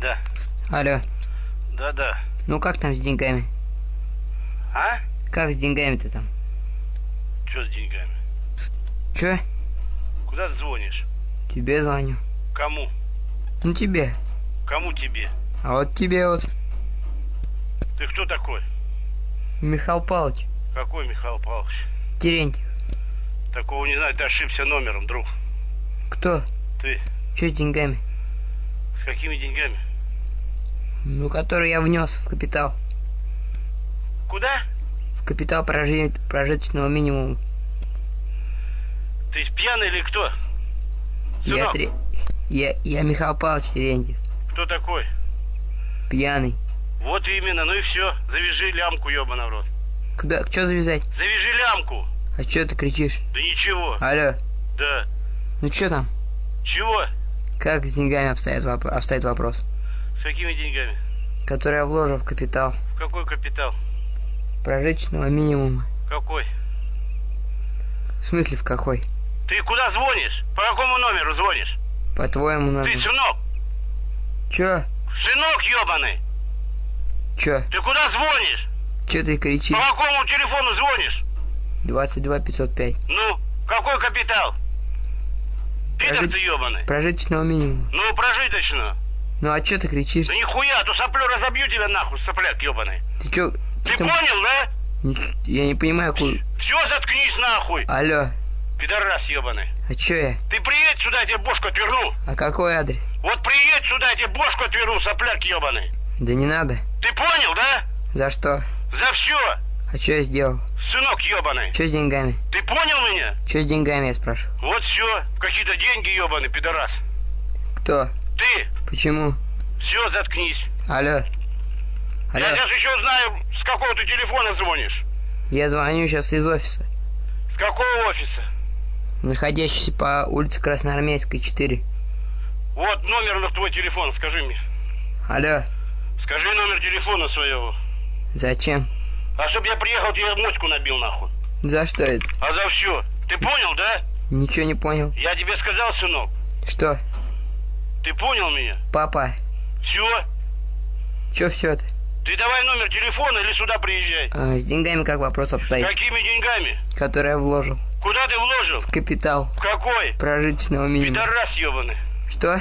Да. Алло. Да-да. Ну как там с деньгами? А? Как с деньгами-то там? Что с деньгами? Чё? Куда ты звонишь? Тебе звоню. Кому? Ну тебе. Кому тебе? А вот тебе вот, Ты кто такой? Михаил Павлович. Какой Михаил Павлович? Терентьев. Такого не знаю, ты ошибся номером, друг. Кто? Ты Чё с деньгами? Какими деньгами? Ну, который я внес в капитал. Куда? В капитал прожи... прожиточного минимума. Ты пьяный или кто? Я, Сынок, три... я, я Михаил Павлович Терентьев. кто такой? Пьяный. Вот именно, ну и все. Завяжи лямку, ебаный в рот. Куда? Чё завязать? Завяжи лямку. А чё ты кричишь? Да ничего. Алло. Да. Ну чё там? Чего? Как с деньгами обстоит, воп... обстоит вопрос? С какими деньгами? Который я вложил в капитал В какой капитал? прожиточного минимума. Какой? В смысле в какой? Ты куда звонишь? По какому номеру звонишь? По-твоему, Ты надо... сынок, Чё? сынок ебаный. Чё? Ты куда звонишь? Чё ты кричишь? По какому телефону звонишь? 22 505. Ну, какой капитал? Пидор Прожить- ты ебаный. Прожиточного минимума. Ну, прожиточно. Ну а чё ты кричишь? Да нихуя, а то соплю разобью тебя нахуй, сопляк ебаный. Ты чё? Ты там- понял, да? Я не понимаю, куда... Все, заткнись нахуй, Алло, пидорас ебаный. а чё я? Ты приедь сюда, я тебе бошку отверну. А какой адрес? Вот приедь сюда, я тебе бошку отверну, сопляк ебаный. Да не надо. Ты понял, да? За что? За все, А чё я сделал? сынок ебаный. Чё с деньгами? Ты понял меня? Чё с деньгами, я спрашиваю? Вот все, какие-то деньги ебаный, пидорас. Кто? Ты, Почему? все, заткнись. Алло. Алло. Я сейчас еще знаю, с какого ты телефона звонишь. Я звоню сейчас из офиса, С какого офиса? находящийся по улице Красноармейской, 4. Вот номер на твой телефон, скажи мне. Алло. Скажи номер телефона своего. Зачем? А чтоб я приехал, тебе моську набил нахуй. За что это? А за все. Ты понял, да? Ничего не понял. Я тебе сказал, сынок. Что? Ты понял меня? Папа, Все. чё все это? Ты давай номер телефона или сюда приезжай. А, с деньгами как вопрос обстоит? Какими деньгами? Который я вложил. Куда ты вложил? В капитал В какой? прожиточного минимума. Пидорас ебаный. Что?